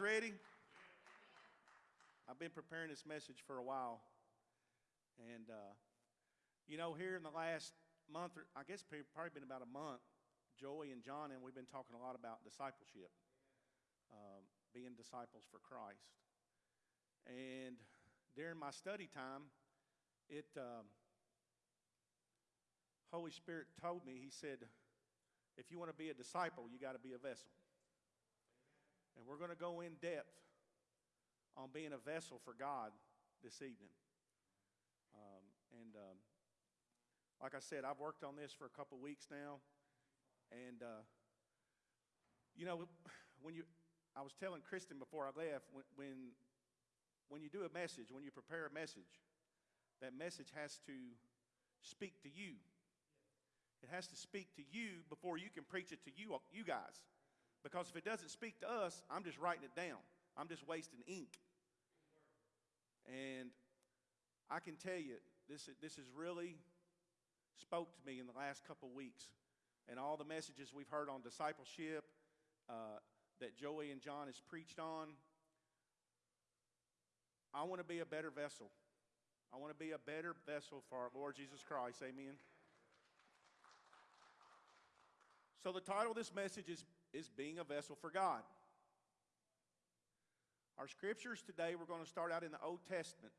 ready? I've been preparing this message for a while. And, uh, you know, here in the last month, or I guess probably been about a month, Joey and John and we've been talking a lot about discipleship, um, being disciples for Christ. And during my study time, it um, Holy Spirit told me. He said, "If you want to be a disciple, you got to be a vessel." And we're going to go in depth on being a vessel for God this evening. Um, and um, like I said, I've worked on this for a couple weeks now, and uh, you know, when you, I was telling Kristen before I left, when, when when you do a message, when you prepare a message, that message has to speak to you. It has to speak to you before you can preach it to you, you guys. Because if it doesn't speak to us, I'm just writing it down. I'm just wasting ink. And I can tell you, this, this has really spoke to me in the last couple weeks. And all the messages we've heard on discipleship uh, that Joey and John has preached on, I want to be a better vessel. I want to be a better vessel for our Lord Jesus Christ. Amen. So, the title of this message is, is Being a Vessel for God. Our scriptures today, we're going to start out in the Old Testament.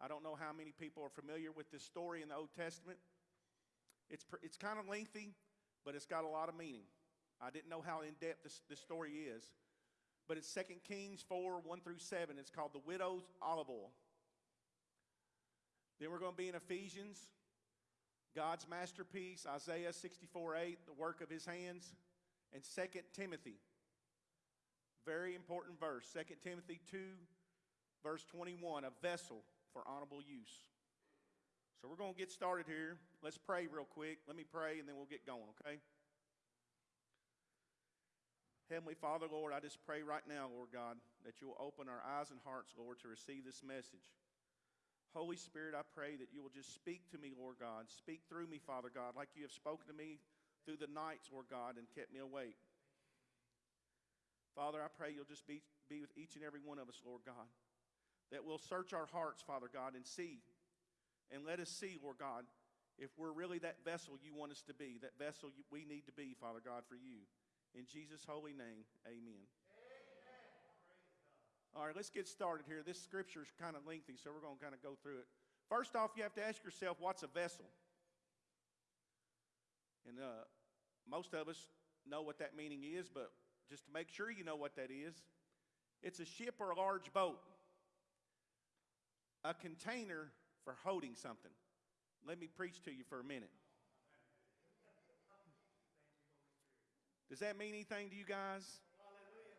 I don't know how many people are familiar with this story in the Old Testament. It's, it's kind of lengthy, but it's got a lot of meaning. I didn't know how in depth this, this story is but it's 2 Kings 4 1 through 7. It's called the widow's olive oil. Then we're going to be in Ephesians, God's masterpiece, Isaiah 64 8, the work of his hands, and 2 Timothy. Very important verse. 2 Timothy 2, verse 21, a vessel for honorable use. So we're going to get started here. Let's pray real quick. Let me pray and then we'll get going, okay? Heavenly Father, Lord, I just pray right now, Lord God, that you will open our eyes and hearts, Lord, to receive this message. Holy Spirit, I pray that you will just speak to me, Lord God. Speak through me, Father God, like you have spoken to me through the nights, Lord God, and kept me awake. Father, I pray you'll just be, be with each and every one of us, Lord God, that we'll search our hearts, Father God, and see, and let us see, Lord God, if we're really that vessel you want us to be, that vessel we need to be, Father God, for you. In Jesus' holy name, amen. amen. All right, let's get started here. This scripture is kind of lengthy, so we're going to kind of go through it. First off, you have to ask yourself, what's a vessel? And uh, most of us know what that meaning is, but just to make sure you know what that is, it's a ship or a large boat, a container for holding something. Let me preach to you for a minute. Does that mean anything to you guys?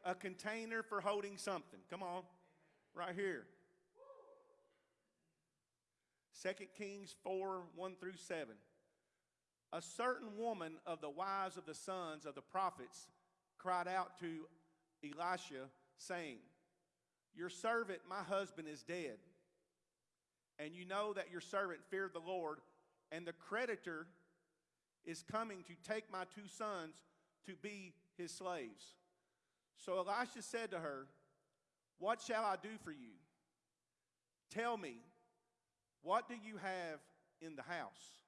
A container for holding something. Come on. Right here. 2 Kings 4 1 through 7. A certain woman of the wives of the sons of the prophets cried out to Elisha, saying, Your servant, my husband, is dead. And you know that your servant feared the Lord, and the creditor is coming to take my two sons to be his slaves. So Elisha said to her, What shall I do for you? Tell me, what do you have in the house?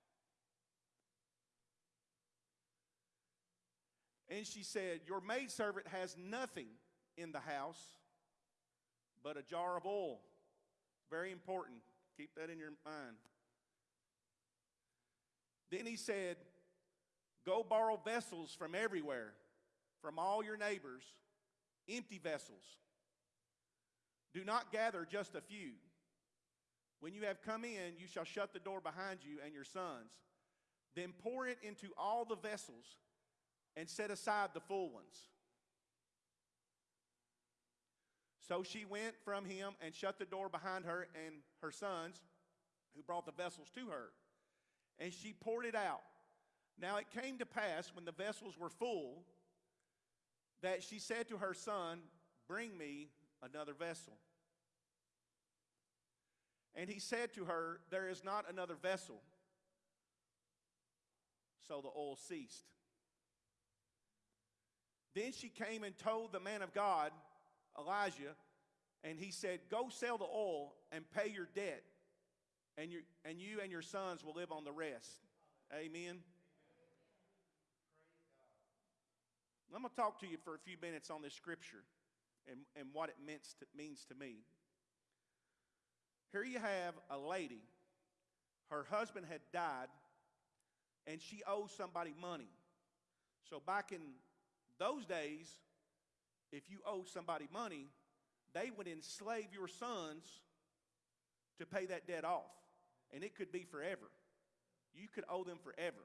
And she said, Your maidservant has nothing in the house but a jar of oil. Very important. Keep that in your mind. Then he said, Go borrow vessels from everywhere, from all your neighbors, empty vessels. Do not gather just a few. When you have come in, you shall shut the door behind you and your sons. Then pour it into all the vessels and set aside the full ones. So she went from him and shut the door behind her and her sons, who brought the vessels to her. And she poured it out now it came to pass when the vessels were full that she said to her son, Bring me another vessel. And he said to her, There is not another vessel. So the oil ceased. Then she came and told the man of God, Elijah, and he said, Go sell the oil and pay your debt, and, you and you and your sons will live on the rest. Amen. I'm going to talk to you for a few minutes on this scripture and, and what it means to, means to me. Here you have a lady, her husband had died, and she owes somebody money. So back in those days, if you owed somebody money, they would enslave your sons to pay that debt off. And it could be forever. You could owe them forever.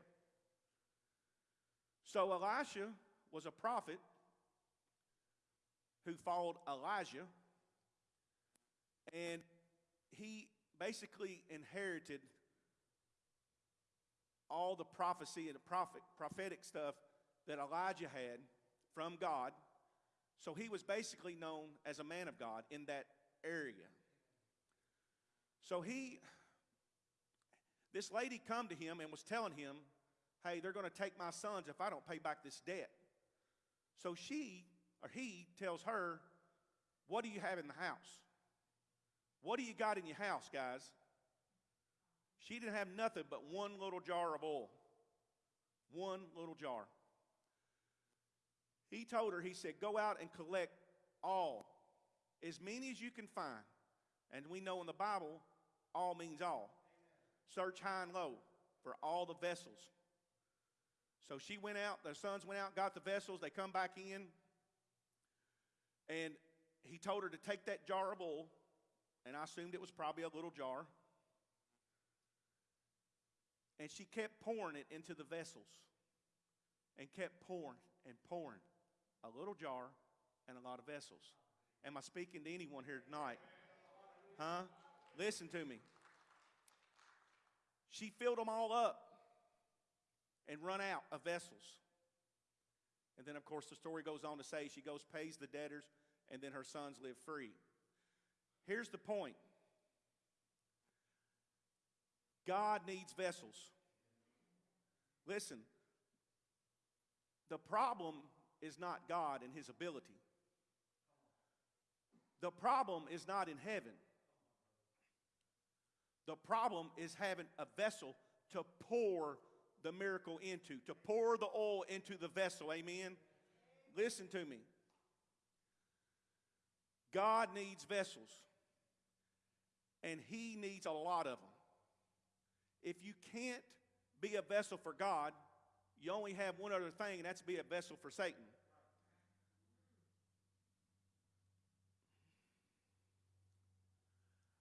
So Elisha was a prophet who followed Elijah, and he basically inherited all the prophecy and the prophet, prophetic stuff that Elijah had from God. So he was basically known as a man of God in that area. So he, this lady come to him and was telling him, hey, they're going to take my sons if I don't pay back this debt. So she, or he, tells her, what do you have in the house? What do you got in your house, guys? She didn't have nothing but one little jar of oil. One little jar. He told her, he said, go out and collect all, as many as you can find. And we know in the Bible, all means all. Search high and low for all the vessels. So she went out, their sons went out, got the vessels, they come back in, and he told her to take that jar of oil, and I assumed it was probably a little jar, and she kept pouring it into the vessels and kept pouring and pouring a little jar and a lot of vessels. Am I speaking to anyone here tonight? Huh? Listen to me. She filled them all up and run out of vessels. And then, of course, the story goes on to say she goes, pays the debtors, and then her sons live free. Here's the point God needs vessels. Listen, the problem is not God and his ability. The problem is not in heaven. The problem is having a vessel to pour the miracle into, to pour the oil into the vessel. Amen. Listen to me. God needs vessels, and He needs a lot of them. If you can't be a vessel for God, you only have one other thing, and that's be a vessel for Satan.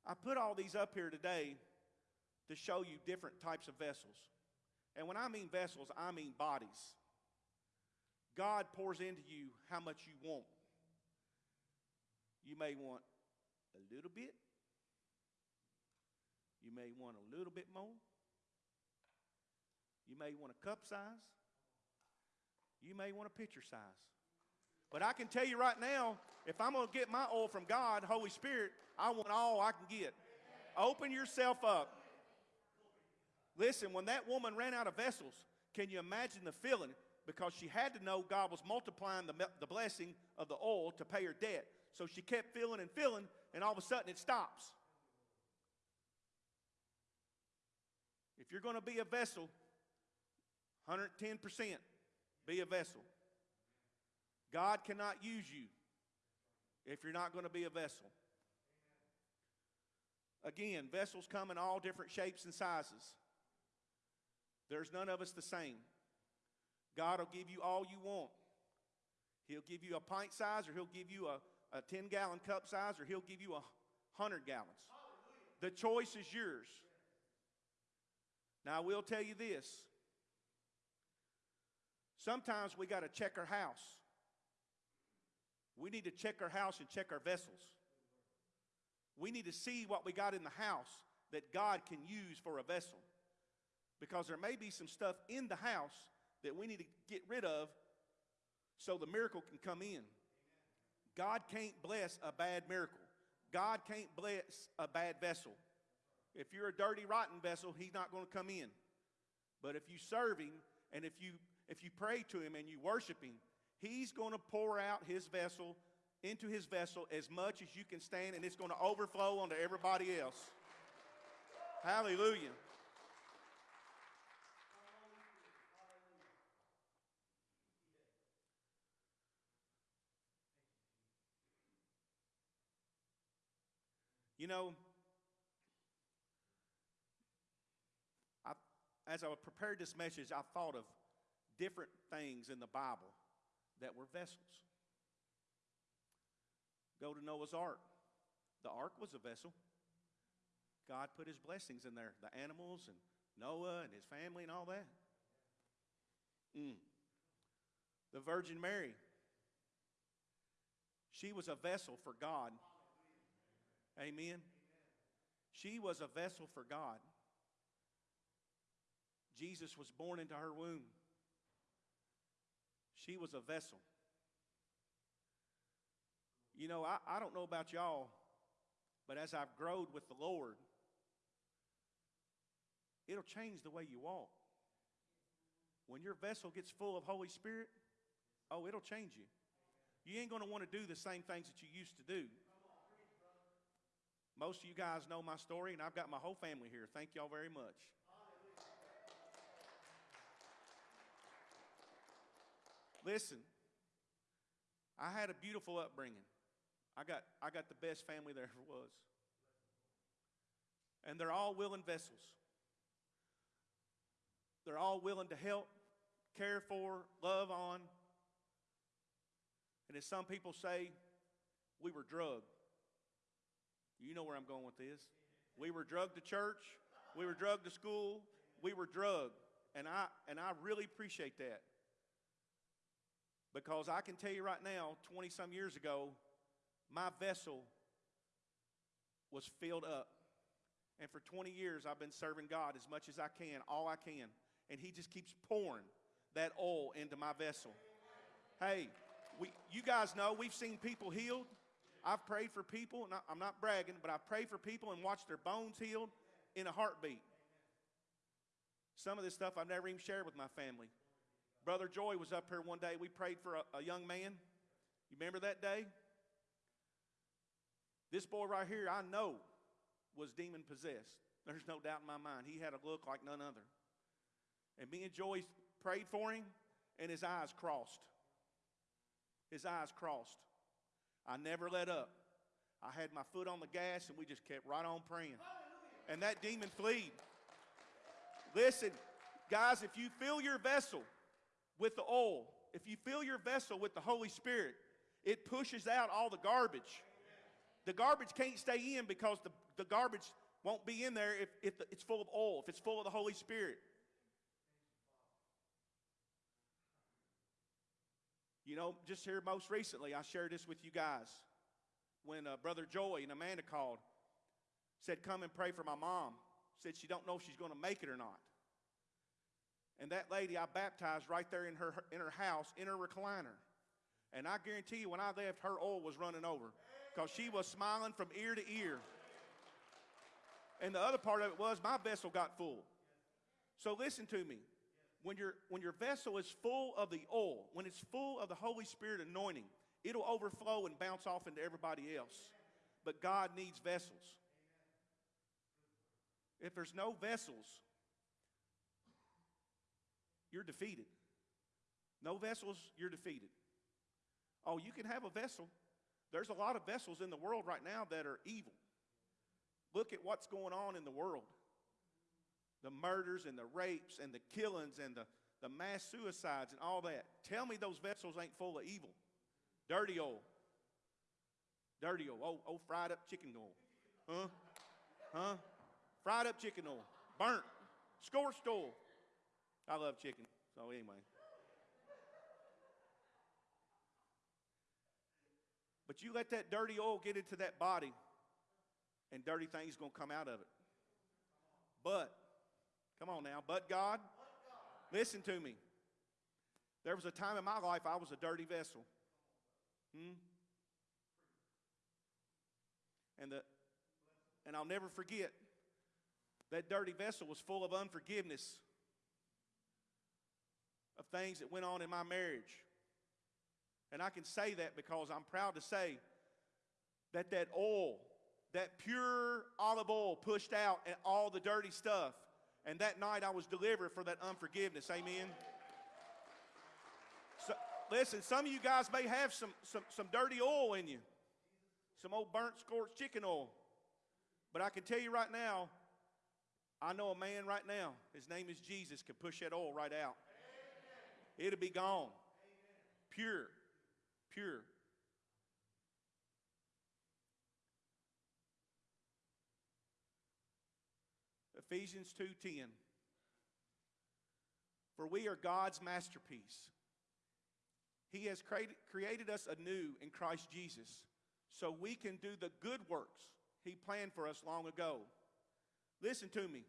I put all these up here today to show you different types of vessels. And when I mean vessels, I mean bodies. God pours into you how much you want. You may want a little bit. You may want a little bit more. You may want a cup size. You may want a pitcher size. But I can tell you right now, if I'm going to get my oil from God, Holy Spirit, I want all I can get. Open yourself up. Listen, when that woman ran out of vessels, can you imagine the feeling? Because she had to know God was multiplying the, the blessing of the oil to pay her debt. So she kept filling and filling, and all of a sudden it stops. If you're going to be a vessel, 110% be a vessel. God cannot use you if you're not going to be a vessel. Again, vessels come in all different shapes and sizes. There's none of us the same. God will give you all you want. He'll give you a pint size, or He'll give you a, a 10 gallon cup size, or He'll give you a 100 gallons. The choice is yours. Now, I will tell you this sometimes we got to check our house. We need to check our house and check our vessels. We need to see what we got in the house that God can use for a vessel. Because there may be some stuff in the house that we need to get rid of so the miracle can come in. God can't bless a bad miracle. God can't bless a bad vessel. If you're a dirty, rotten vessel, He's not going to come in. But if you serve Him and if you if you pray to Him and you worship Him, He's going to pour out His vessel into his vessel as much as you can stand, and it's going to overflow onto everybody else. Hallelujah. You know, I, as I prepared this message, I thought of different things in the Bible that were vessels. Go to Noah's Ark. The ark was a vessel. God put his blessings in there the animals and Noah and his family and all that. Mm. The Virgin Mary. She was a vessel for God. Amen. She was a vessel for God. Jesus was born into her womb. She was a vessel. You know, I, I don't know about y'all, but as I've grown with the Lord, it'll change the way you walk. When your vessel gets full of Holy Spirit, oh, it'll change you. You ain't going to want to do the same things that you used to do. Most of you guys know my story, and I've got my whole family here. Thank y'all very much. Listen, I had a beautiful upbringing. I got, I got the best family there ever was. And they're all willing vessels. They're all willing to help, care for, love on. And as some people say, we were drugged. You know where I'm going with this. We were drugged to church, we were drugged to school, we were drugged. And I, and I really appreciate that. Because I can tell you right now, 20 some years ago, my vessel was filled up. And for 20 years, I've been serving God as much as I can, all I can. And He just keeps pouring that oil into my vessel. Hey, we, you guys know we've seen people healed. I've prayed for people, and I'm not bragging, but I've prayed for people and watched their bones healed in a heartbeat. Some of this stuff I've never even shared with my family. Brother Joy was up here one day. We prayed for a, a young man. You remember that day? This boy right here, I know, was demon possessed. There's no doubt in my mind. He had a look like none other. And me and Joy prayed for him, and his eyes crossed. His eyes crossed. I never let up. I had my foot on the gas, and we just kept right on praying. And that demon fled. Listen, guys, if you fill your vessel with the oil, if you fill your vessel with the Holy Spirit, it pushes out all the garbage. The garbage can't stay in because the, the garbage won't be in there if, if it's full of oil, if it's full of the Holy Spirit. You know, just here most recently, I shared this with you guys when uh, Brother Joy and Amanda called, said, Come and pray for my mom. Said she don't know if she's going to make it or not. And that lady I baptized right there in her, in her house, in her recliner. And I guarantee you, when I left, her oil was running over because she was smiling from ear to ear. And the other part of it was my vessel got full. So listen to me. When, your when your vessel is full of the oil, when it's full of the Holy Spirit anointing, it'll overflow and bounce off into everybody else. But God needs vessels. If there's no vessels, you're defeated. No vessels, you're defeated. Oh, you can have a vessel, there's a lot of vessels in the world right now that are evil. Look at what's going on in the world the murders and the rapes and the killings and the, the mass suicides and all that. Tell me those vessels ain't full of evil. Dirty oil. Dirty oil. Oh, oh fried up chicken oil. Huh? Huh? Fried up chicken oil. Burnt. Scorched oil. I love chicken. So, anyway. But you let that dirty oil get into that body, and dirty things going to come out of it. But, come on now, but God, listen to me. There was a time in my life I was a dirty vessel. Hmm? And, the, and I'll never forget that dirty vessel was full of unforgiveness of things that went on in my marriage. And I can say that because I'm proud to say that that oil, that pure olive oil pushed out and all the dirty stuff. And that night I was delivered for that unforgiveness. Amen. So, listen, some of you guys may have some, some, some dirty oil in you, some old burnt, scorched chicken oil. But I can tell you right now, I know a man right now, his name is Jesus, can push that oil right out. It'll be gone. Pure. Pure. Ephesians 2:10 For we are God's masterpiece. He has created, created us anew in Christ Jesus so we can do the good works he planned for us long ago. Listen to me.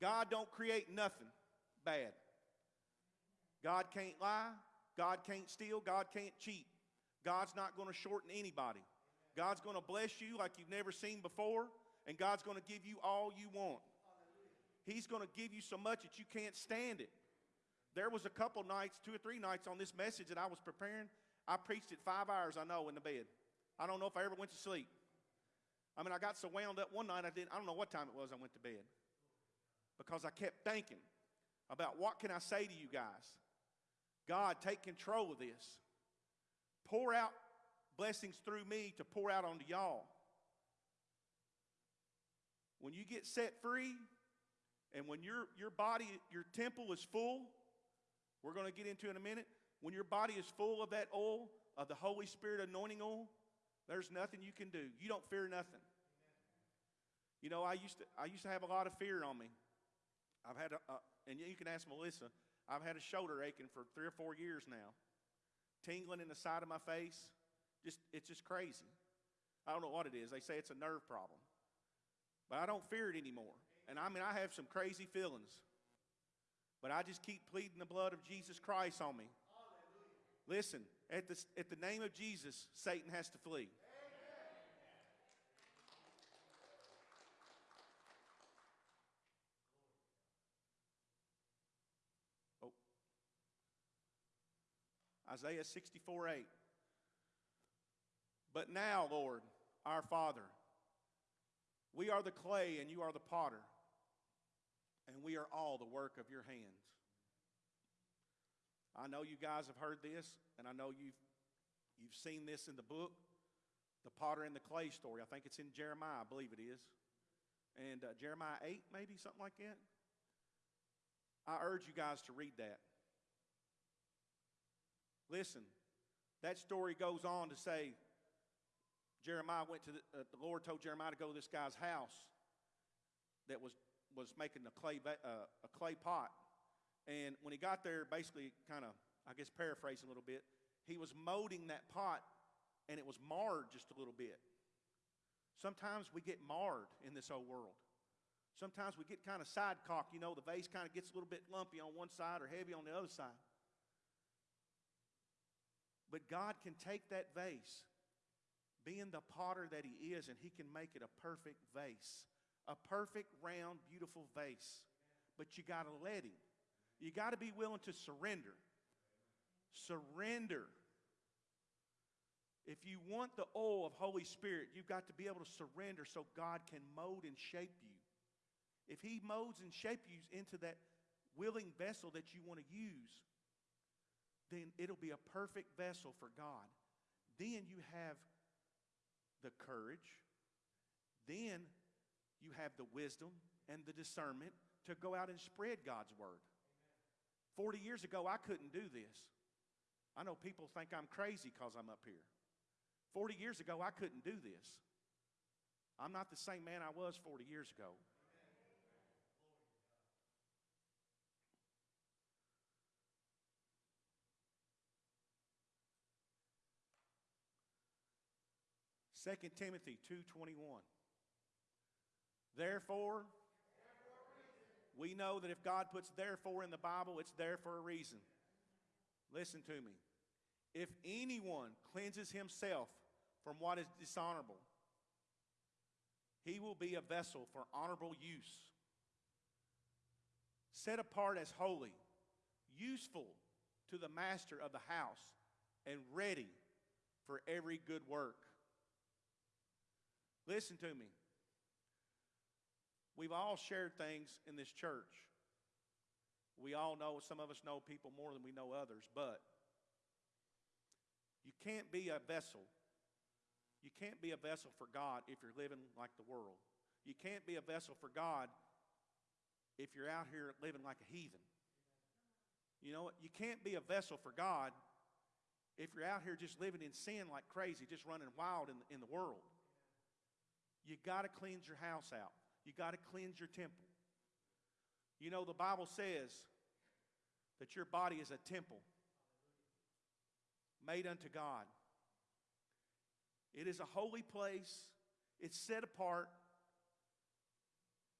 God don't create nothing bad. God can't lie. God can't steal. God can't cheat. God's not going to shorten anybody. God's going to bless you like you've never seen before, and God's going to give you all you want. He's going to give you so much that you can't stand it. There was a couple nights, two or three nights on this message that I was preparing. I preached it five hours, I know, in the bed. I don't know if I ever went to sleep. I mean, I got so wound up one night, I didn't, I don't know what time it was I went to bed. Because I kept thinking about what can I say to you guys? God, take control of this. Pour out blessings through me to pour out onto y'all. When you get set free, and when your, your body, your temple is full, we're going to get into in a minute. When your body is full of that oil, of the Holy Spirit anointing oil, there's nothing you can do. You don't fear nothing. You know, I used to, I used to have a lot of fear on me. I've had, a, a, and you can ask Melissa, I've had a shoulder aching for three or four years now, tingling in the side of my face. Just, it's just crazy. I don't know what it is. They say it's a nerve problem. But I don't fear it anymore. And I mean, I have some crazy feelings. But I just keep pleading the blood of Jesus Christ on me. Listen, at the, at the name of Jesus, Satan has to flee. Isaiah 64 8. But now, Lord, our Father, we are the clay and you are the potter, and we are all the work of your hands. I know you guys have heard this, and I know you've, you've seen this in the book, the potter and the clay story. I think it's in Jeremiah, I believe it is. And uh, Jeremiah 8, maybe, something like that. I urge you guys to read that. Listen, that story goes on to say Jeremiah went to the, uh, the Lord told Jeremiah to go to this guy's house that was, was making a clay, uh, a clay pot. And when he got there, basically, kind of, I guess, paraphrase a little bit, he was molding that pot and it was marred just a little bit. Sometimes we get marred in this old world. Sometimes we get kind of side cocked. You know, the vase kind of gets a little bit lumpy on one side or heavy on the other side. But God can take that vase, being the potter that He is, and He can make it a perfect vase, a perfect, round, beautiful vase. But you got to let Him. You got to be willing to surrender. Surrender. If you want the oil of Holy Spirit, you've got to be able to surrender so God can mold and shape you. If He molds and shapes you into that willing vessel that you want to use, then it'll be a perfect vessel for God. Then you have the courage. Then you have the wisdom and the discernment to go out and spread God's word. 40 years ago, I couldn't do this. I know people think I'm crazy because I'm up here. 40 years ago, I couldn't do this. I'm not the same man I was 40 years ago. Second Timothy 2:21 Therefore we know that if God puts therefore in the Bible, it's there for a reason. Listen to me. If anyone cleanses himself from what is dishonorable, he will be a vessel for honorable use, set apart as holy, useful to the master of the house, and ready for every good work. Listen to me. We've all shared things in this church. We all know, some of us know people more than we know others, but you can't be a vessel. You can't be a vessel for God if you're living like the world. You can't be a vessel for God if you're out here living like a heathen. You know what? You can't be a vessel for God if you're out here just living in sin like crazy, just running wild in, in the world. You got to cleanse your house out. You got to cleanse your temple. You know, the Bible says that your body is a temple made unto God. It is a holy place, it's set apart.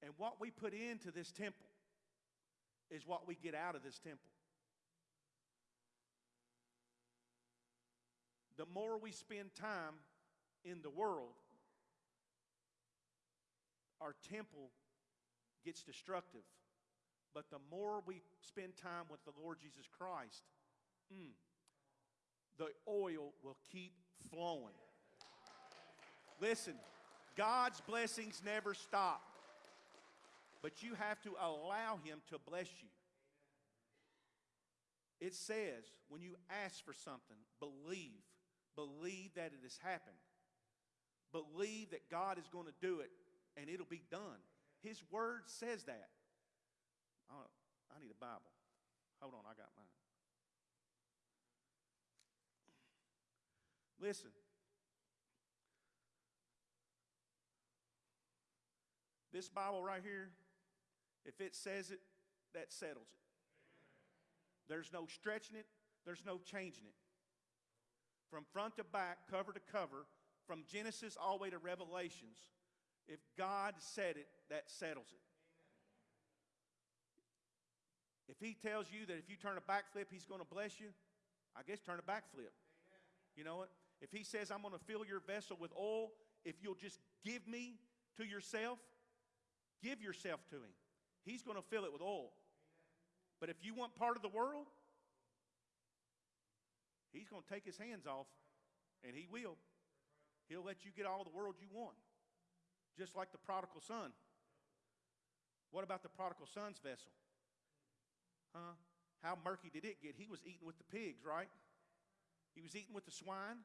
And what we put into this temple is what we get out of this temple. The more we spend time in the world, our temple gets destructive. But the more we spend time with the Lord Jesus Christ, mm, the oil will keep flowing. Listen, God's blessings never stop, but you have to allow Him to bless you. It says, when you ask for something, believe. Believe that it has happened. Believe that God is going to do it and it'll be done. His word says that. I need a Bible. Hold on, I got mine. Listen. This Bible right here, if it says it, that settles it. There's no stretching it, there's no changing it. From front to back, cover to cover, from Genesis all the way to Revelations, if God said it, that settles it. If He tells you that if you turn a backflip, He's going to bless you, I guess turn a backflip. You know what? If He says, I'm going to fill your vessel with oil, if you'll just give me to yourself, give yourself to Him. He's going to fill it with oil. But if you want part of the world, He's going to take His hands off, and He will. He'll let you get all the world you want just like the prodigal son. What about the prodigal son's vessel? Huh? How murky did it get? He was eating with the pigs, right? He was eating with the swine.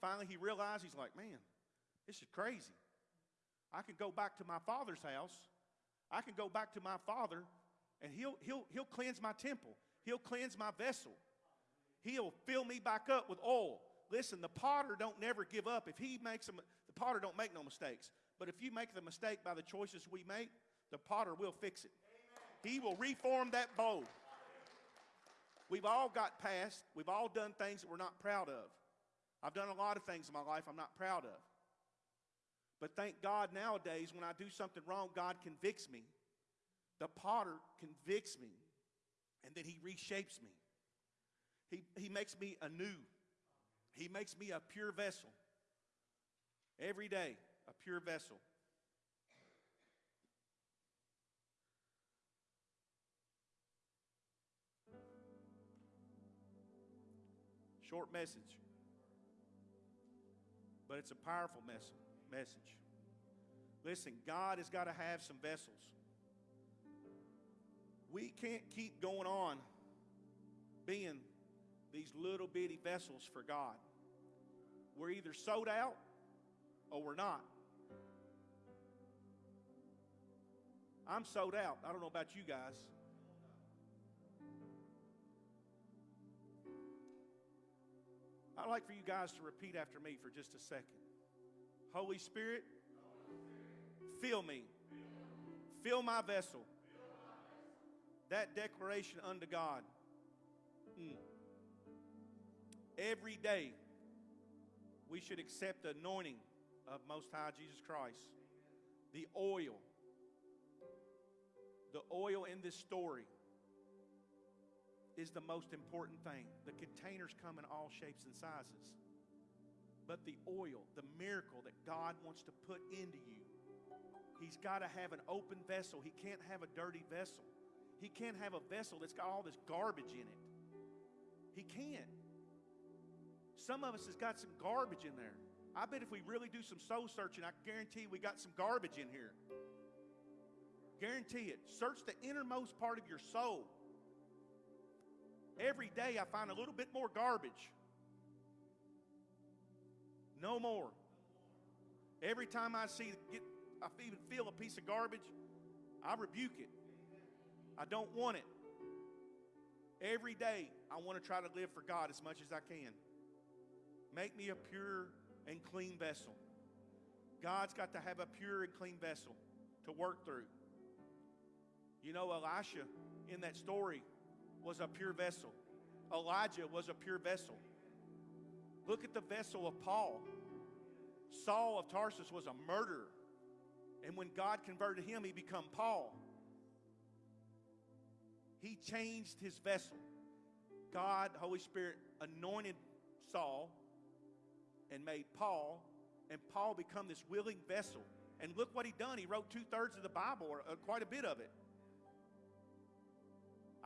Finally, he realized he's like, man, this is crazy. I can go back to my father's house. I can go back to my father, and he'll, he'll, he'll cleanse my temple. He'll cleanse my vessel. He'll fill me back up with oil. Listen, the potter don't never give up. If he makes them, the potter don't make no mistakes. But if you make the mistake by the choices we make, the potter will fix it. He will reform that bowl. We've all got past. We've all done things that we're not proud of. I've done a lot of things in my life I'm not proud of. But thank God nowadays, when I do something wrong, God convicts me. The potter convicts me, and then he reshapes me. He, he makes me anew. He makes me a pure vessel every day a pure vessel. Short message, but it's a powerful mes- message. Listen, God has got to have some vessels. We can't keep going on being these little bitty vessels for God. We're either sold out or we're not. I'm sold out. I don't know about you guys. I'd like for you guys to repeat after me for just a second. Holy Spirit, fill me. Fill my vessel. That declaration unto God. Mm. Every day, we should accept the anointing of Most High Jesus Christ. The oil the oil in this story is the most important thing. The containers come in all shapes and sizes. But the oil, the miracle that God wants to put into you, He's got to have an open vessel. He can't have a dirty vessel. He can't have a vessel that's got all this garbage in it. He can't. Some of us has got some garbage in there. I bet if we really do some soul searching, I guarantee we got some garbage in here. Guarantee it. Search the innermost part of your soul. Every day I find a little bit more garbage. No more. Every time I see get, I even feel a piece of garbage, I rebuke it. I don't want it. Every day I want to try to live for God as much as I can. Make me a pure and clean vessel. God's got to have a pure and clean vessel to work through. You know, Elisha in that story was a pure vessel. Elijah was a pure vessel. Look at the vessel of Paul. Saul of Tarsus was a murderer. And when God converted him, he became Paul. He changed his vessel. God, Holy Spirit, anointed Saul and made Paul, and Paul become this willing vessel. And look what he done. He wrote two thirds of the Bible, or uh, quite a bit of it.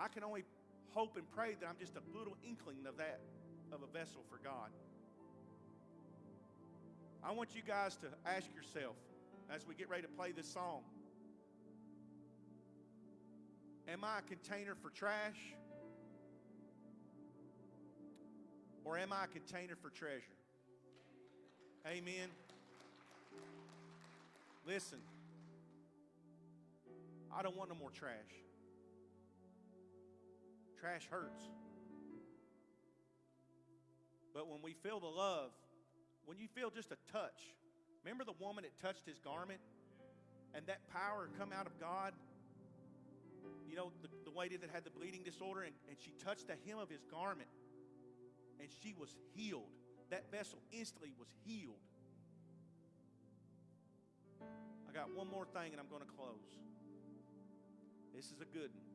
I can only hope and pray that I'm just a little inkling of that, of a vessel for God. I want you guys to ask yourself as we get ready to play this song Am I a container for trash? Or am I a container for treasure? Amen. Listen, I don't want no more trash. Trash hurts. But when we feel the love, when you feel just a touch, remember the woman that touched his garment and that power come out of God? You know, the, the lady that had the bleeding disorder and, and she touched the hem of his garment and she was healed. That vessel instantly was healed. I got one more thing and I'm going to close. This is a good one.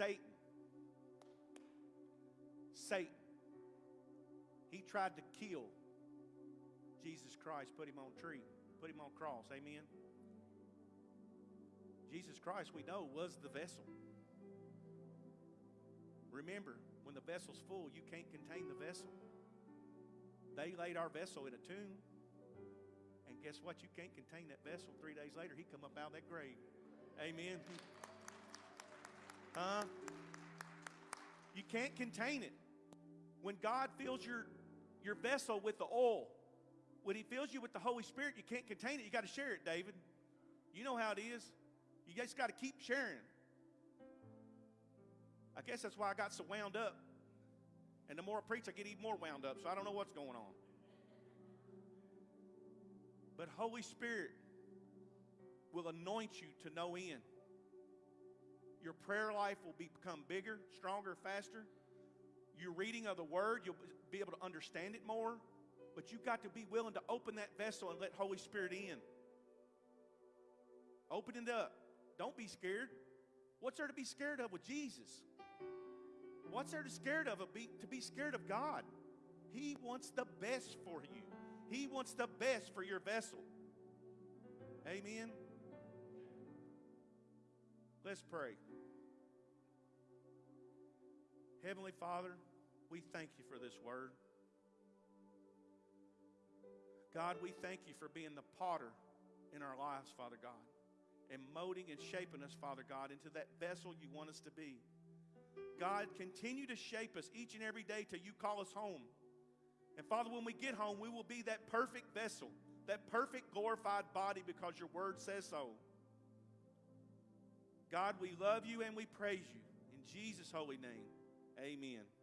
Satan. Satan. He tried to kill Jesus Christ, put him on tree, put him on cross. Amen. Jesus Christ, we know, was the vessel. Remember, when the vessel's full, you can't contain the vessel. They laid our vessel in a tomb. And guess what? You can't contain that vessel. Three days later, he come up out of that grave. Amen. Huh? You can't contain it. When God fills your, your vessel with the oil, when he fills you with the Holy Spirit, you can't contain it. You got to share it, David. You know how it is. You just got to keep sharing. I guess that's why I got so wound up. And the more I preach, I get even more wound up. So I don't know what's going on. But Holy Spirit will anoint you to no end. Your prayer life will become bigger, stronger, faster. Your reading of the Word, you'll be able to understand it more. But you've got to be willing to open that vessel and let Holy Spirit in. Open it up. Don't be scared. What's there to be scared of with Jesus? What's there to be scared of? To be scared of God. He wants the best for you. He wants the best for your vessel. Amen. Let's pray. Heavenly Father, we thank you for this word. God, we thank you for being the potter in our lives, Father God, and molding and shaping us, Father God, into that vessel you want us to be. God, continue to shape us each and every day till you call us home. And Father, when we get home, we will be that perfect vessel, that perfect glorified body because your word says so. God, we love you and we praise you. In Jesus' holy name, amen.